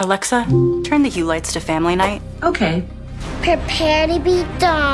Alexa, turn the hue lights to family night. Okay. Prepare to be dumb.